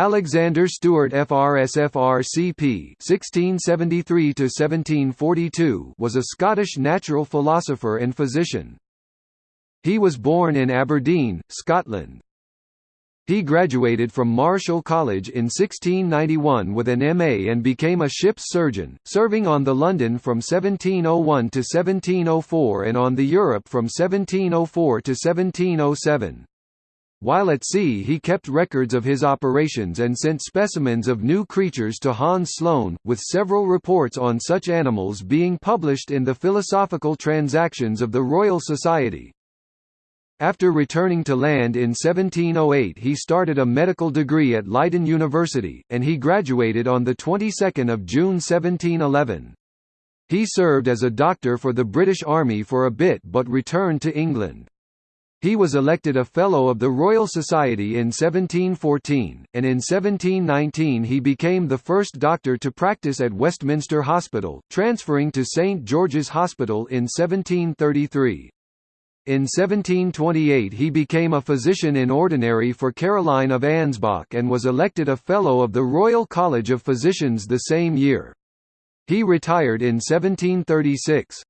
Alexander Stuart FRS FRCP (1673–1742) was a Scottish natural philosopher and physician. He was born in Aberdeen, Scotland. He graduated from Marischal College in 1691 with an MA and became a ship's surgeon, serving on the London from 1701 to 1704 and on the Europe from 1704 to 1707. While at sea he kept records of his operations and sent specimens of new creatures to Hans Sloane, with several reports on such animals being published in the Philosophical Transactions of the Royal Society. After returning to land in 1708 he started a medical degree at Leiden University, and he graduated on the 22nd of June 1711. He served as a doctor for the British Army for a bit but returned to England. He was elected a Fellow of the Royal Society in 1714, and in 1719 he became the first doctor to practice at Westminster Hospital, transferring to St George's Hospital in 1733. In 1728 he became a physician in ordinary for Caroline of Ansbach and was elected a Fellow of the Royal College of Physicians the same year. He retired in 1736.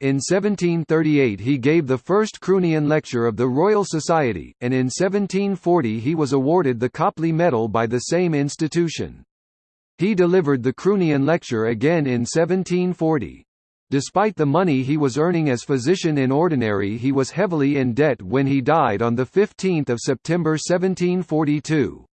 In 1738 he gave the first Croonian lecture of the Royal Society, and in 1740 he was awarded the Copley Medal by the same institution. He delivered the Croonian lecture again in 1740. Despite the money he was earning as physician in ordinary he was heavily in debt when he died on 15 September 1742.